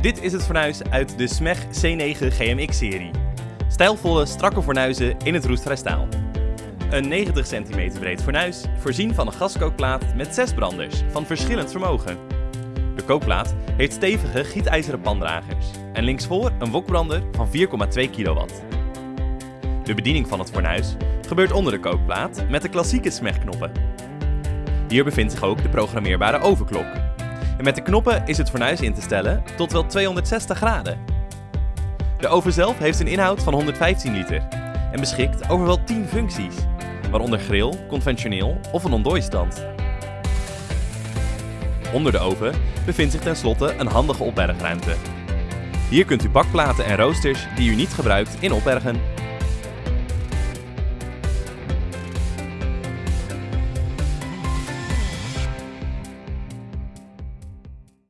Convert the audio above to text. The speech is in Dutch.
Dit is het fornuis uit de SMEG C9 GMX-serie. Stijlvolle, strakke fornuizen in het roestvrij staal. Een 90 cm breed fornuis, voorzien van een gaskookplaat met 6 branders van verschillend vermogen. De kookplaat heeft stevige gietijzeren pandragers en linksvoor een wokbrander van 4,2 kW. De bediening van het fornuis gebeurt onder de kookplaat met de klassieke SMEG-knoppen. Hier bevindt zich ook de programmeerbare overklok. En met de knoppen is het fornuis in te stellen tot wel 260 graden. De oven zelf heeft een inhoud van 115 liter en beschikt over wel 10 functies, waaronder grill, conventioneel of een ontdooistand. Onder de oven bevindt zich tenslotte een handige opbergruimte. Hier kunt u bakplaten en roosters die u niet gebruikt in opbergen.